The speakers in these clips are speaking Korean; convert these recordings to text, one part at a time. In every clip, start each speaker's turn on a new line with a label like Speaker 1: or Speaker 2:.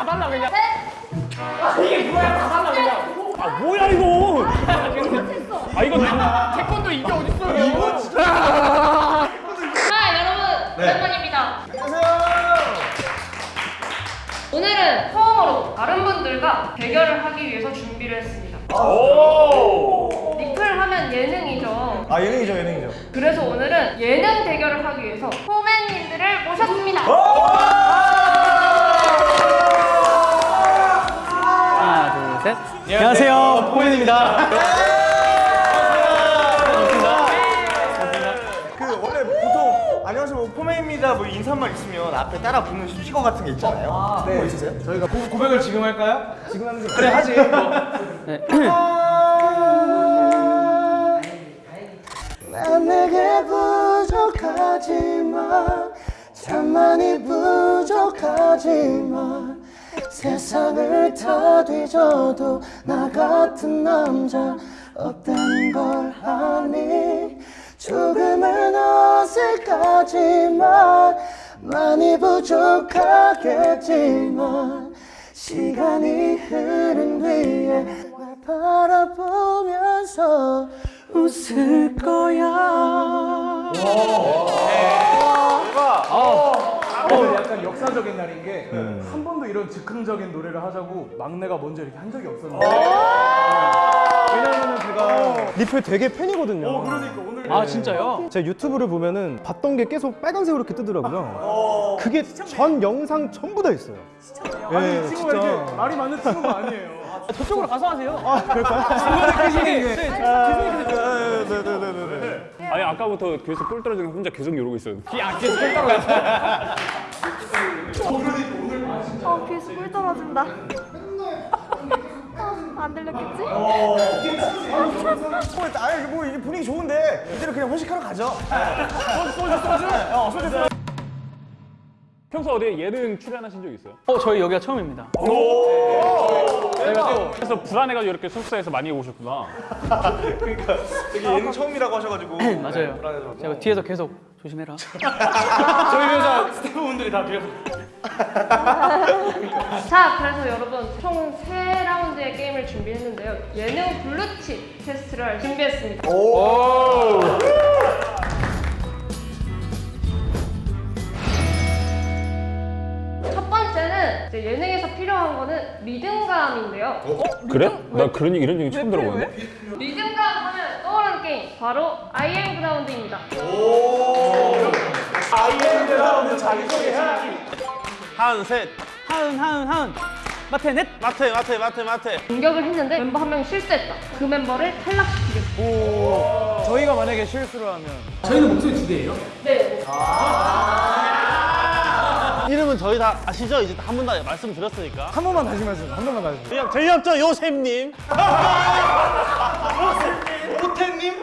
Speaker 1: 다 달라 그냥.
Speaker 2: 아 뭐야 이거? 아 이거 다
Speaker 1: 태권도 이게 어딨어요? 이거 진짜.
Speaker 3: 자 여러분 오랜만입니다. 오늘은 처음으로 다른 분들과 대결을 하기 위해서 준비를 했습니다.
Speaker 2: 오!
Speaker 3: 리플 하면 예능이죠.
Speaker 4: 아 예능이죠 예능이죠.
Speaker 3: 그래서 오늘은 예능 대결을 하기 위해서 포맨님들을 모셨습니다
Speaker 1: 하나, 둘, 셋. 안녕하세요. 포맨입니다.
Speaker 4: 그 원래 보통 안녕하세요 뭐 포메입니다 뭐 인사말 있으면 앞에 따라 붙는 수식어 같은 게 있잖아요 네. 뭐 있으세요?
Speaker 1: 저희가 고, 고백을 지금 할까요?
Speaker 4: 지금 하는 게
Speaker 1: 그래 하지. 네.
Speaker 4: 난 내게 부족하지만 참 많이 부족하지만 세상을 다 뒤져도 나 같은 남자 없다는 걸 아니. 조금은 어색하지만 많이 부족하겠지만 시간이 흐른 뒤에 날 바라보면서 웃을 거야.
Speaker 5: 오 늘 약간 역사적인 날인 게 한 번도 이런 즉흥적인 노래를 하자고 막내가 먼저 이렇게 한 적이 없었는데.
Speaker 4: 왜냐면은 제가 리플 되게 팬이거든요.
Speaker 5: 그러니까 오늘
Speaker 1: 아 진짜요?
Speaker 4: 제가 유튜브를 보면은 봤던 게 계속 빨간색으로 이렇게 뜨더라고요. 그게 전 영상 전부 다 있어요.
Speaker 5: 아니
Speaker 4: 예,
Speaker 5: 이 친구가 이렇게 말이 많은 친구가 아니에요.
Speaker 1: 저쪽으로 가서 하세요.
Speaker 4: 아 그럴까요?
Speaker 2: 아니 아까부터 계속 꿀 떨어지는 거 혼자 계속 이러고 있었는데
Speaker 1: 이 악기에서 꿀 떨어져.
Speaker 6: 어, 귀에서 꿀 떨어진다. 어, 안 들렸겠지?
Speaker 4: 아니 뭐 이게 분위기 좋은데 이대로 그냥 회식하러 가죠 소주 소주 어 소주 소주
Speaker 2: 평소 어디 예능 출연하신 적 있어요?
Speaker 1: 어 저희 여기가 처음입니다.
Speaker 2: 그래서 불안해가지고 이렇게 숙소에서 많이 오셨구나
Speaker 4: 되게 예능 처음이라고 하셔가지고
Speaker 1: 맞아요. 제가 뒤에서 계속 조심해라. 저희 회사 스태프분들이 다 뒤에서.
Speaker 3: 자 그래서 여러분 총 세 라운드의 게임을 준비했는데요. 예능 블루칩 테스트를 준비했습니다. 첫 번째는 이제 예능에서 필요한 거는 리듬감인데요.
Speaker 2: 그래? 나 그런 얘기- 이런 얘기 처음 들어보는데?
Speaker 3: 리듬감 하면 떠오르는 게임 바로 아이엠 그라운드입니다
Speaker 7: 하은 셋.
Speaker 1: 하은 하은 하은. 마태 넷.
Speaker 7: 마태 마태 마태 마태.
Speaker 3: 공격을 했는데 멤버 한명 실수했다. 그 멤버를 탈락시키겠습니다.
Speaker 4: 저희가 만약에 실수를 하면.
Speaker 1: 저희는 목소리 두 개예요.
Speaker 3: 네.
Speaker 7: 이름은 저희 다 아시죠? 이제 한 번 다 말씀드렸으니까.
Speaker 4: 한 번만 다시 말씀 한 번만 다시.
Speaker 7: 그냥 들렸죠? 요셉님.
Speaker 4: 호텔님.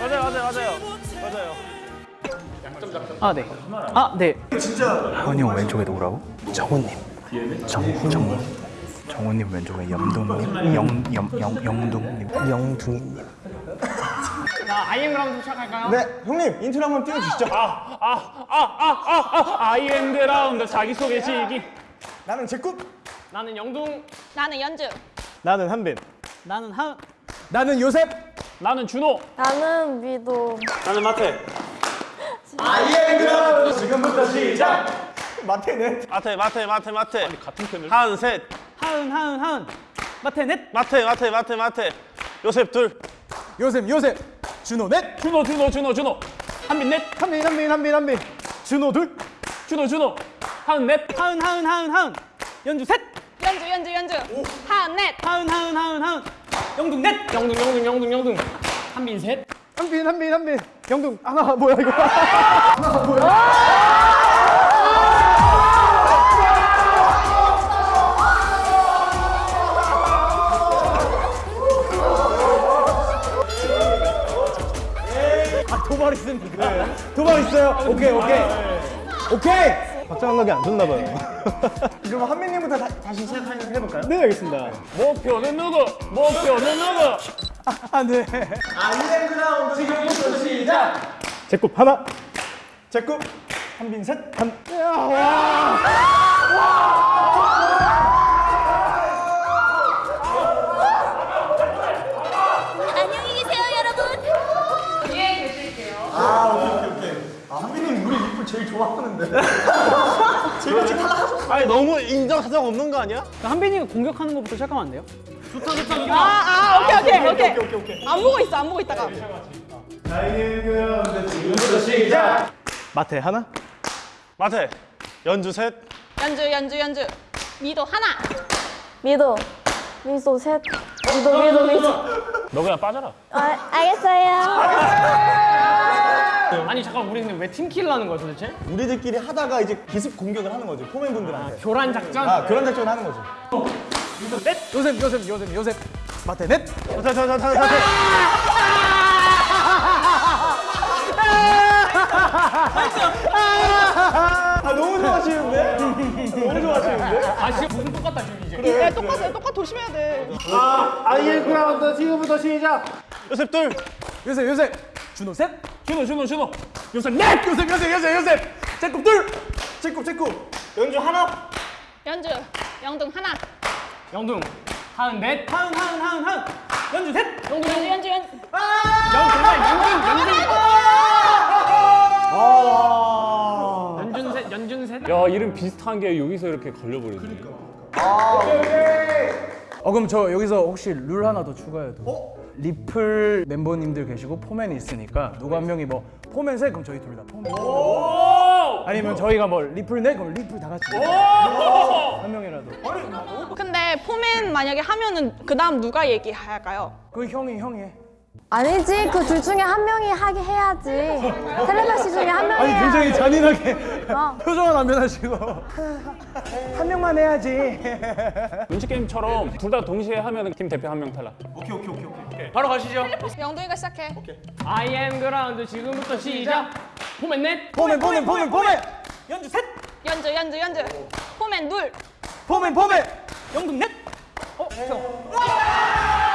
Speaker 7: 맞아요 맞아요 맞아요 맞아요
Speaker 1: 아 네. 아 네.
Speaker 8: 하은이 형 왼쪽에 누구라고? 정훈님 정, 정훈 정훈님 왼쪽에 염동님 영, 영, 영, 영둥님 영둥이님
Speaker 1: 자 아이엠 그라운드 시작할까요?
Speaker 4: 네 형님 인트로 한번 띄워주시죠
Speaker 2: 아 아 아 아 아 아이엠 그라운드 자기소개 시기
Speaker 4: 나는 제꿈
Speaker 1: 나는 영둥.
Speaker 6: 나는 연주.
Speaker 4: 나는 한빈
Speaker 1: 나는 하은.
Speaker 4: 나는 요셉
Speaker 2: 나는 준호
Speaker 6: 나는 미도.
Speaker 7: 나는 마태
Speaker 4: 지금부터 시작 마태는
Speaker 7: 마태 마태 마태 마태
Speaker 2: 같은 편을
Speaker 7: 하은 셋
Speaker 1: 하은 하은 하은. 마태 넷.
Speaker 7: 마태 마태 마태 마태 요셉 둘
Speaker 4: 요셉 요셉 준호 넷
Speaker 2: 준호 준호 준호 준호 한빈 넷
Speaker 4: 한빈 한빈 한빈 한빈 준호 둘
Speaker 2: 준호 준호 하은 넷
Speaker 1: 하은 하은 하은 하은. 연주 셋.
Speaker 6: 연주, 연주, 연주. 하은 넷.
Speaker 1: 하은 하은 하은 하은. 영둥 넷. 영둥 영둥 영둥 영둥. 한빈 셋.
Speaker 4: 한빈 한빈 한빈 영둥 하나 뭐야 이거? 아! 도발 있습니까? 도발 있어요? 오케이 오케이. 오케이! 박장감각이 안 좋나 봐요. 그럼 한빈님부터 다, 다시 시작해볼까요? 네 알겠습니다.
Speaker 2: 목표는 누구? 목표는 누구
Speaker 4: 안돼 아이엠 그라운드 지금부터 시작 제꿈 하나 제꿈 한빈 셋한
Speaker 6: 안녕히 계세요, 여러분.
Speaker 3: 뒤에 계실게요.
Speaker 4: 아, 우리 리플 제일 좋아하는데.
Speaker 7: 아니 너무 인정사정 없는 거 아니야?
Speaker 1: 한빈이가 공격하는 것부터 시작하면 안 돼요?
Speaker 6: 아, 아, 오케이, 오케이, 오케이. 안 보고 있어, 안 보고 있다가.
Speaker 4: 마태 하나?
Speaker 7: 마태 연주 셋
Speaker 6: 연주, 연주, 연주. 미도 하나.
Speaker 9: 미도 미도 셋 미도 미도 미도
Speaker 2: 너 그냥 빠져라.
Speaker 9: 아, 알겠어요
Speaker 1: 아니 잠깐 우리 는 왜 팀킬을 하는 거야 도대체?
Speaker 4: 우리들끼리 하다가 이제 기습 공격을 하는 거지 포맨분들한테.
Speaker 1: 교란 작전?
Speaker 4: 아 그런 작전을 하는 거지.
Speaker 5: 요셉 요셉 요셉 요셉. 마태 넷.
Speaker 7: 자자 자 자 자
Speaker 4: 아 너무 좋아하시는데? 너무 좋아하시는데?
Speaker 1: 아 지금 무슨 똑같다 지금 이제.
Speaker 6: 네, 똑같아요. 똑같 조심해야 돼.
Speaker 7: 아이의 그라운드 지금부터 시작. 요셉 둘.
Speaker 5: 요셉 요셉. 준호 셋.
Speaker 2: 준호, 준호, 준호.
Speaker 5: 요셉 넷. 요셉 요셉 요셉 요셉. 제곱 둘.
Speaker 4: 제곱 제곱 연주 하나?
Speaker 6: 연주, 영등 하나.
Speaker 1: 영둥. 하은 넷. 하은 하은 하은 하은. 연주 셋.
Speaker 6: 연주, 연주, 연주, 연주.
Speaker 1: 연준 셋 연준 셋.
Speaker 2: 야, 이름 비슷한 게 여기서 이렇게 걸려버리네.
Speaker 5: 어 그럼 저 여기서 혹시 룰 하나 더 추가해도 리플 멤버님들 계시고 포맨이 있으니까 누구 한 명이 뭐 포맨 셋 그럼 저희 둘 다 포맨 아니면 저희가 뭐 리플 넷 그럼 리플 다 같이. 한 명이라도.
Speaker 6: 근데 포맨 만약에 하면은 그 다음 누가 얘기할까요?
Speaker 5: 그 형이 형이 해
Speaker 9: 아니지 그 둘 중에 한 명이 하게 해야지. 텔레파시 중에 한 명이
Speaker 5: 아니 굉장히
Speaker 9: 해야지
Speaker 5: 잔인하게
Speaker 9: 어.
Speaker 5: 표정은 안 변하시고. 한 명만 해야지.
Speaker 2: 눈치 게임처럼 둘 다 동시에 하면 팀 대표 한 명 탈락.
Speaker 1: 바로 가시죠.
Speaker 6: 영둥이가 시작해.
Speaker 1: I am 그라운드 지금부터 시작. 포맨 넷.
Speaker 5: 포맨 포맨 포맨 포맨.
Speaker 1: 연주 셋.
Speaker 6: 연주, 연주, 연주. 포맨 둘.
Speaker 5: 포맨 포맨.
Speaker 1: 영둥 넷. 어? 형. 영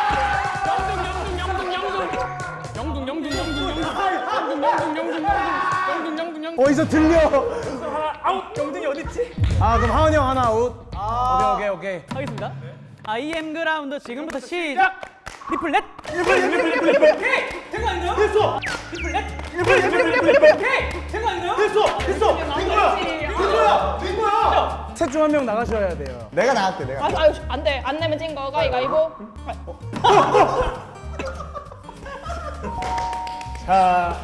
Speaker 1: 영둥 영둥 영둥 영둥 영둥
Speaker 5: 어디서 들려.
Speaker 1: 아웃. 영둥이 어딨지?
Speaker 5: 아 그럼 하은이 형 하나 아웃. 오케이 오케이 오케이.
Speaker 1: 하겠습니다. I am 그라운드 지금부터 시작. 리플 넷.
Speaker 5: 리플 리플 리플 리플
Speaker 1: 오케이. 된거 아닌가요?
Speaker 5: 됐어.
Speaker 1: 리플 넷.
Speaker 5: 리플 리플 리플 리플
Speaker 1: 오케이. 된거 아닌가요?
Speaker 5: 됐어 됐어. 된 거야. 된 거야. 된 거야. 셋 중 한 명 나가셔야 돼요.
Speaker 4: 내가 나갈게 내가.
Speaker 6: 아, 아유, 안 돼. 안 내면 찐 거. 가위바위보.
Speaker 5: 자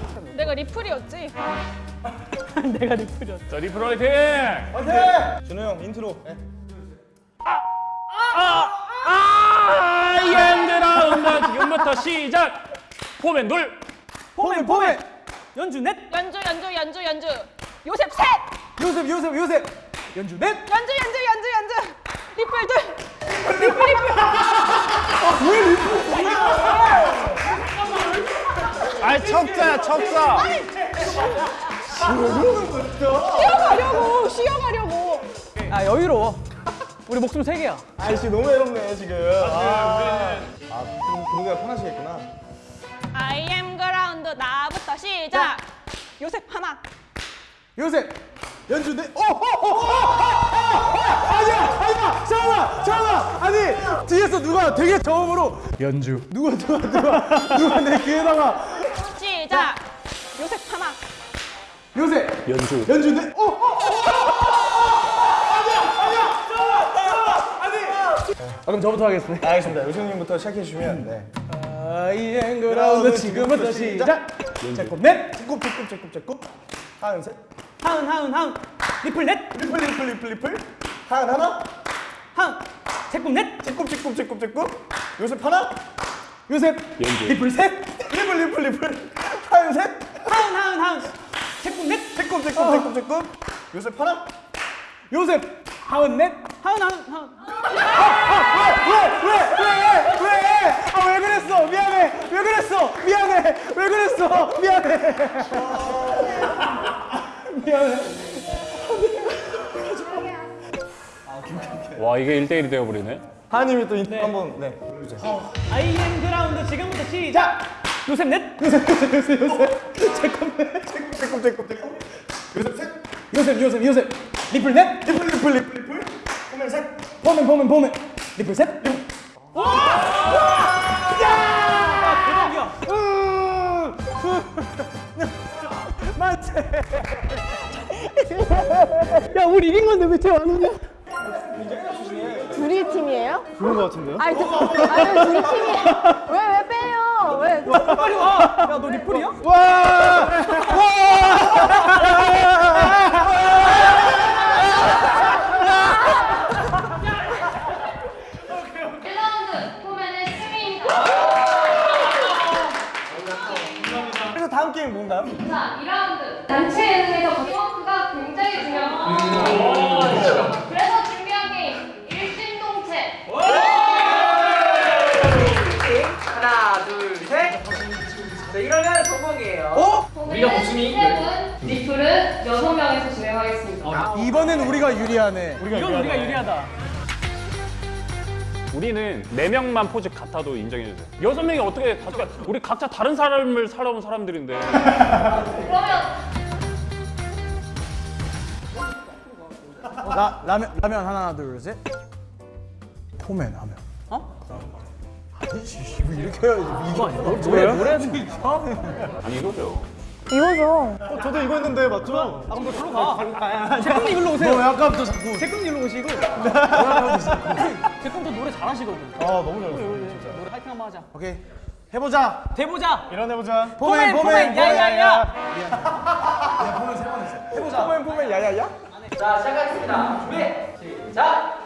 Speaker 6: 내가 리플이었지.
Speaker 1: 내가 리플이었어
Speaker 2: 자, 리플 화이팅!
Speaker 4: 준호 형 인트로. 네.
Speaker 2: I am 그라운드 지금부터 시작! 포맨 둘!
Speaker 5: 포맨 포맨
Speaker 1: 연주 넷
Speaker 6: 연주, 연주, 연주, 연주. 요셉 셋.
Speaker 5: 요셉 요셉 요셉 연주 넷
Speaker 6: 연주, 연주, 연주, 연주. 리플 둘. 리플, 리플.
Speaker 7: 아 이 척자야 척자
Speaker 6: 쉬어가려고, 쉬어가려고.
Speaker 1: 아 여유로워 우리 목숨 세 개야
Speaker 4: 아이씨 너무 외롭네 지금. 아, 아 그럼 그러기가 편하시겠구나.
Speaker 6: I am 그라운드 나부터 시작. 요셉 하나.
Speaker 5: 요셉 연주 넷 어, 어, 어, 어, 어, 어, 아니야 아니야 잠깐만 잠깐만 아니 뒤에서 누가 되게 저음으로 연주 누가 누가 누가 누가 내 귀에다가
Speaker 6: 시작. 요셉 하나.
Speaker 5: 요셉
Speaker 2: 연주.
Speaker 5: 연주 넷 어, 어, 어, 어, 어, 어, 아니야 아니야 잠깐만 잠깐만 아니 아 그럼 저부터 하겠습니다
Speaker 4: 알겠습니다. 요셉님부터 시작해 주시면 네.
Speaker 5: 아이엔 그라운드 지금부터 시작 요셉 넷
Speaker 4: 요셉 요셉 요셉 요셉. 하은 셋.
Speaker 1: 하은 하은 하은 리플 넷
Speaker 4: 리플 리플 리플 리플. 하은 하나.
Speaker 1: 하은 요셉 넷
Speaker 4: 요셉 요셉 요셉 요셉. 요셉 하나.
Speaker 5: 요셉
Speaker 2: 연주.
Speaker 5: 리플 셋
Speaker 4: 리플 리플 리플. 하은 셋.
Speaker 1: 하은 하은 하은 요셉 넷.
Speaker 4: 요셉 요셉 요셉 요셉. 요셉 하나.
Speaker 5: 요셉. 하은 넷.
Speaker 1: 하은 하은 하은.
Speaker 5: 왜왜왜왜왜아 왜 그랬어? 미안해. 왜 그랬어? 미안해. 왜 그랬어? 미안해. 미안해.
Speaker 2: 와, 이게 1대1이 되어버리네.
Speaker 4: 하은님이 또 인트로 한번 네.
Speaker 1: I am 그라운드 지금부터 시작. 요셉 넷
Speaker 4: 요셉 요셉 요셉. 요셉 셋.
Speaker 5: 요셉 요셉 요셉 리플 넷 리플 리플 리플 리플 포맨 셋 포맨 포맨 포맨 리플 셋 리플
Speaker 1: 야 우리 이긴 건데 왜 쟤안 오냐?
Speaker 9: 둘이 팀이에요?
Speaker 4: 그런 거 같은데요?
Speaker 9: 아니, 저, 아니 둘이 팀이에요. 왜?
Speaker 1: 빨리 와. 야 너 리플이야?
Speaker 3: 일라운드 포맨의 승리입니다.
Speaker 4: 그래서 다음 게임 뭔가요?
Speaker 3: 자, 2라운드. 단체 예능에서 팀워크가 굉장히 중요합니다. 우리가 분, 리플은 여섯 명에서 진행하겠습니다.
Speaker 5: 이번엔 우리가 유리하네
Speaker 1: 이건 우리가 유리하다.
Speaker 2: 우리는 네 명만 포즈 같아도 인정해주세요. 여섯 명이 어떻게 같아? 우리 각자 다른 삶을 살아온 사람들인데.
Speaker 3: 그러면
Speaker 5: 라, 라면 라면 하나 둘셋 포맨 하면 어? 아니지 이거 이렇게 해야지 이거 아니야? 노래 노래
Speaker 2: 아니 이거죠.
Speaker 9: 이거죠.
Speaker 4: 어, 저도 이거 했는데 맞죠? 아, 그럼 저로 가.
Speaker 1: 제꿈님 일로 오세요.
Speaker 5: 너왜 아까부터 자꾸
Speaker 1: 제꿈님 일로 오시고. 제꿈도 노래 잘하시거든.
Speaker 4: 아, 너무 잘했어요. 진짜.
Speaker 1: 노래 파이팅 한번 하자.
Speaker 5: 오케이 해보자
Speaker 1: 대보자.
Speaker 4: 일어나보자.
Speaker 5: 포맨
Speaker 1: 포맨, 야야야.
Speaker 4: 포맨, 포맨, 야야야?
Speaker 10: 자, 시작하겠습니다. 준비, 시작.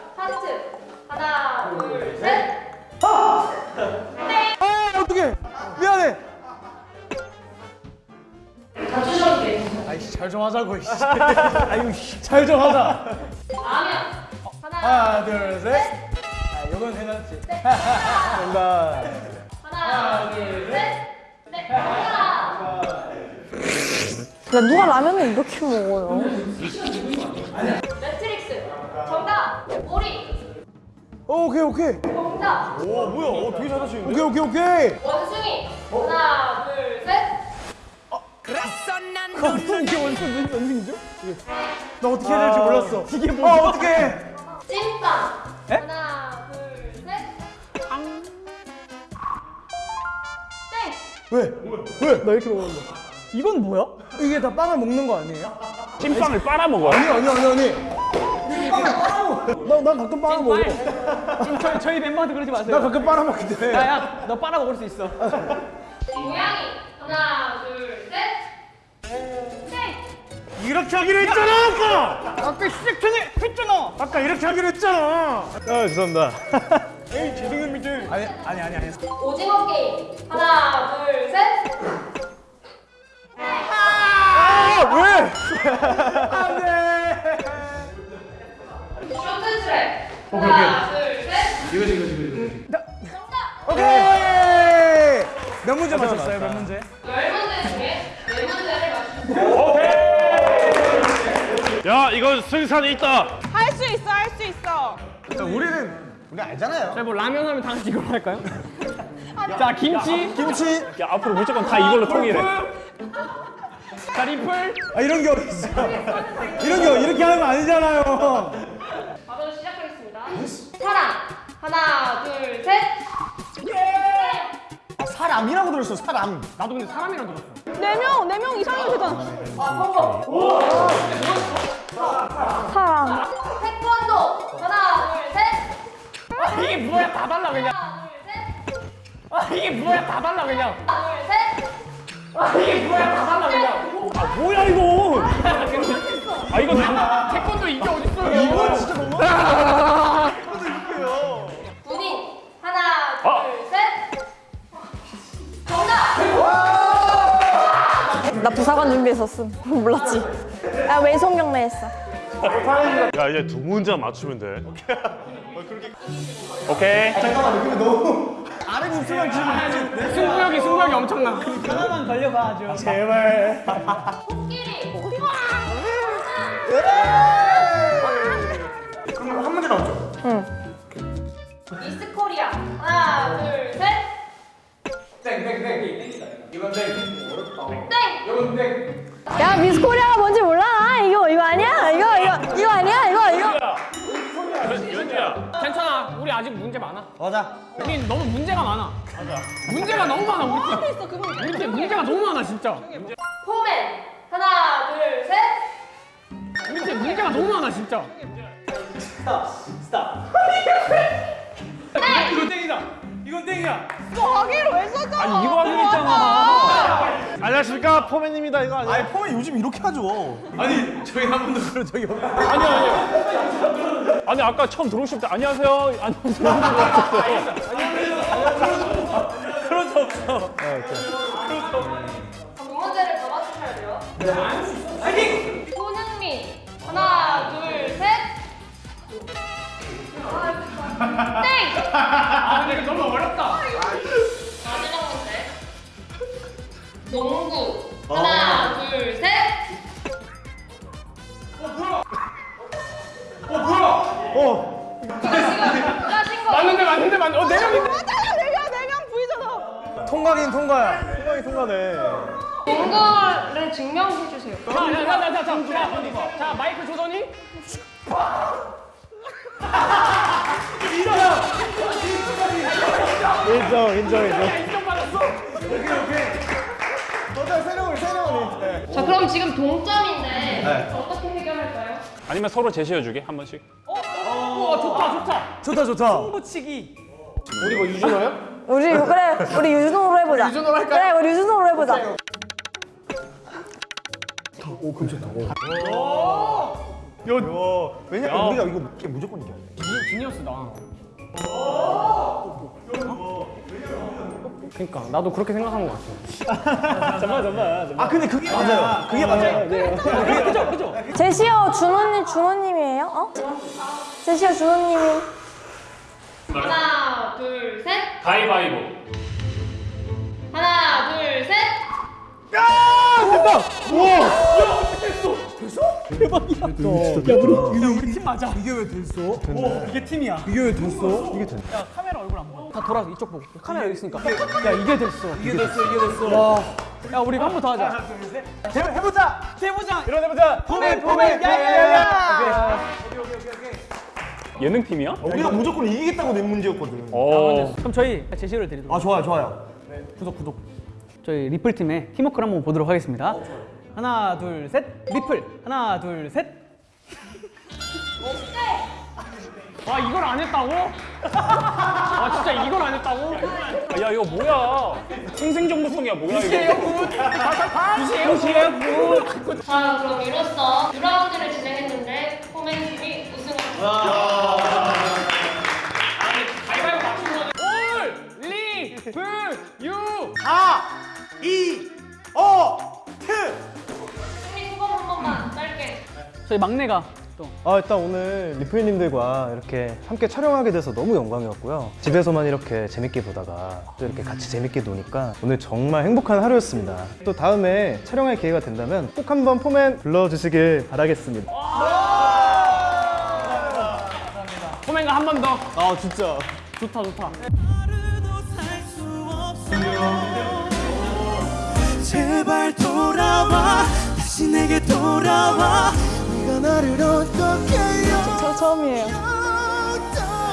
Speaker 5: 좀 하자고 아유 잘좀 하자
Speaker 3: 라면. 하나,
Speaker 5: 하나 둘셋 아 이건 해놨지
Speaker 4: 정답.
Speaker 3: 하나, 둘, 셋. 네.
Speaker 9: 야, 누가 라면을 이렇게 먹어요?
Speaker 3: 매트릭스. 정답. 오리.
Speaker 5: 오, 오케이 오케이
Speaker 3: 정답.
Speaker 4: 오, 뭐야? 어, 되게 잘하시는데?
Speaker 5: 오케이 오케이 오케이
Speaker 3: 나
Speaker 5: 어떻게 해야 될지 몰랐어
Speaker 1: 이게
Speaker 5: 아
Speaker 1: 뭐야?
Speaker 5: 어떡해
Speaker 3: 찐빵. 하나, 둘, 셋. 땡.
Speaker 5: 왜? 왜?
Speaker 1: 나 이렇게 먹었는데. 이건 뭐야?
Speaker 5: 이게 다 빵을 먹는 거 아니에요?
Speaker 2: 찐빵을 빨아먹어요.
Speaker 5: 아니 아니 아니 아니 나, 나 가끔 빨아 먹어
Speaker 1: 지금 저희, 저희 멤버한테 그러지
Speaker 5: 나
Speaker 1: 마세요.
Speaker 5: 가끔 빨아 먹기 때문에
Speaker 1: 야야, 너 빨아 먹을 수 있어.
Speaker 3: 고양이. 하나, 둘, 셋. 땡.
Speaker 4: 이렇게 하기로 했잖아, 아까!
Speaker 1: 아까 시작 전에 했잖아.
Speaker 4: 아까 이렇게 하기로 했잖아! 아, 죄송합니다. 에이, 죄송합니다.
Speaker 5: 아니 아니 아니 아니
Speaker 3: 오징어 게임. 하나, 둘, 셋.
Speaker 4: 아, 왜? 안 돼!
Speaker 3: 쇼트 트랙. 하나, 둘, 셋.
Speaker 5: 이거지 이거지 이거지
Speaker 3: 정답.
Speaker 5: 오케이 몇 문제 맞췄어요 몇 문제?
Speaker 3: 열 문제 중에 네 문제를 맞추셨습니다.
Speaker 7: 야, 이거 승산이 있다.
Speaker 6: 할 수 있어, 할 수 있어.
Speaker 4: 자, 우리는, 우리 알잖아요.
Speaker 1: 자, 뭐 라면 하면 다 같이 이걸로 할까요? 자, 김치.
Speaker 4: 김치.
Speaker 2: 야 앞으로 무조건 다 이걸로 통일해.
Speaker 1: 자, 리플.
Speaker 5: 아 이런 게 어딨어 이런 게 이렇게 하는 거 아니잖아요
Speaker 3: 바로 시작하겠습니다. 사랑. 하나, 둘, 셋.
Speaker 4: 아, 사람이라고 들었어, 사람.
Speaker 1: 나도 근데 사람이랑 들었어.
Speaker 6: 네 명, 네명 이상이면 되잖아.
Speaker 9: 사랑.
Speaker 3: 태권도. 하나, 둘, 셋.
Speaker 1: 이게 뭐야? 다 달라 그냥.
Speaker 3: 하나, 둘, 셋.
Speaker 1: 아, 이게 뭐야? 다 달라 그냥.
Speaker 3: 하나, 둘, 셋.
Speaker 1: 아, 이게 뭐야? 다 달라 그냥.
Speaker 2: 아 뭐야 이거? 아 이거
Speaker 9: 부사관 준비했었음. 몰랐지. 야, 외송경례 했어.
Speaker 7: 야, 이제 두 문제 맞추면 돼.
Speaker 2: 오케이.
Speaker 4: 아는 입술만 지금.
Speaker 1: 승부욕이 승부욕이 엄청나.
Speaker 5: 하나만 걸려봐 줘
Speaker 4: 제발.
Speaker 3: 코끼리.
Speaker 4: 맞아.
Speaker 1: 우린 너무 문제가 많아. 문제가 너무 많아 우리 팀. 우리 팀 문제가 너무 많아 진짜.
Speaker 3: 포맨 하나 둘 셋.
Speaker 1: 우리 팀 문제가 너무 많아 진짜.
Speaker 5: 이건 땡이다. 이건 땡이야.
Speaker 6: 이거 하기로 왜 써줘?
Speaker 2: 아니 이거 하기로 했잖아.
Speaker 7: 안녕하십니까 포맨입니다 이거 아니야?
Speaker 4: 아니 폼이 요즘 이렇게 하죠.
Speaker 5: 아니 저희 한 번도 그런 적이 없어요.
Speaker 2: 아니 아니. 아니 아까 처음 들어오실 때 안녕하세요. 안녕하세요.
Speaker 5: 그런 적 없어.
Speaker 3: 두 문제를 더 맞추셔야 돼요. 손흥민 하나 둘 셋. 땡.
Speaker 1: 아 근데 너무 어렵다.
Speaker 3: 농구 하나 둘 셋.
Speaker 4: 어.
Speaker 3: 하신 거.
Speaker 1: 맞는데 맞는데 맞는데. 어네 명인데.
Speaker 6: 맞아요, 내가 내가 보이잖아.
Speaker 4: 통과긴 통과야. 통과긴 통과네.
Speaker 3: 농구를 증명해 주세요.
Speaker 1: 자자자자자 자 마이크 조던이.
Speaker 4: 인정 인정 인정.
Speaker 3: 지금 동점인데 어떻게 해결할까요?
Speaker 2: 아니면 서로 제시해 주게 한 번씩.
Speaker 1: 우와 좋다 좋다.
Speaker 5: 좋다 좋다.
Speaker 1: 호치기.
Speaker 4: 우리 뭐 유준호요?
Speaker 9: 우리 그래 우리 유준호로 해보자. 유준호로 할까? 그래 우리 유준호로 해보자.
Speaker 4: 요. 왜냐면 우리가 이거 무조건 이겨야 돼.
Speaker 1: 지니어스다. 그러니까 나도 그렇게 생각한 것 같아.
Speaker 4: 잠깐 잠깐. 아 근데 그게 맞아요. 그게 맞아요.
Speaker 1: 그죠 그죠.
Speaker 9: 제시어 준호님 준호님이에요? 어? 제시어 준호님이
Speaker 3: 하나 둘 셋.
Speaker 2: 가위바위보.
Speaker 3: 하나 둘 셋.
Speaker 5: 우리 팀 맞아. 이게 왜 됐어? 이게 팀이야. 이게 왜 됐어? 이게 됐네.
Speaker 1: 카메라 얼굴 안 봐. 다 돌아서 이쪽 보고. 카메라 여기 있으니까. 야 이게 됐어.
Speaker 5: 이게 됐어. 이게 됐어.
Speaker 1: 와. 야 우리 한 번 더 하자.
Speaker 4: 해보자.
Speaker 1: 해보자.
Speaker 4: 일어나보자.
Speaker 1: 포맨 포맨 야야야.
Speaker 2: 예능 팀이야?
Speaker 4: 우리가 무조건 이기겠다고 낸 문제였거든.
Speaker 2: 어.
Speaker 1: 그럼 저희 제시를 드리도록.
Speaker 4: 아 좋아요 좋아요.
Speaker 1: 구독 구독. 저희 리플 팀의 팀워크를 한번 보도록 하겠습니다. 하나 둘 셋. 리플. 하나 둘 셋. 와 이걸 안 했다고? 와 진짜 이걸 안 했다고?
Speaker 2: 아, 야 이거 뭐야? 생생정보성이야 뭐야 이거?
Speaker 1: 무시해요 구.
Speaker 3: 자 그럼 이로써 2라운드를 진행했는데 포맨 팀이 우승을
Speaker 1: 가위바위보 맞춘 거네. 올 리플 유.
Speaker 4: 4, 2, 5, 트.
Speaker 3: 승리 소감 한 번만 짧게.
Speaker 1: 저희 막내가 또.
Speaker 11: 아 일단 오늘 리플님들과 이렇게 함께 촬영하게 돼서 너무 영광이었고요 집에서만 이렇게 재밌게 보다가 또 이렇게 같이 재밌게 노니까 오늘 정말 행복한 하루였습니다 또 다음에 촬영할 기회가 된다면 꼭 한번 포맨 불러주시길 바라겠습니다
Speaker 1: 포맨과 한 번 더.
Speaker 4: 아 진짜.
Speaker 1: 좋다 좋다.
Speaker 8: 제발 돌아와 다시 내게 돌아와 네가 나를 어떻게
Speaker 9: 저 처음이에요.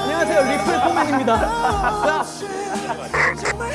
Speaker 1: 안녕하세요 리플 포맨입니다.
Speaker 8: 정말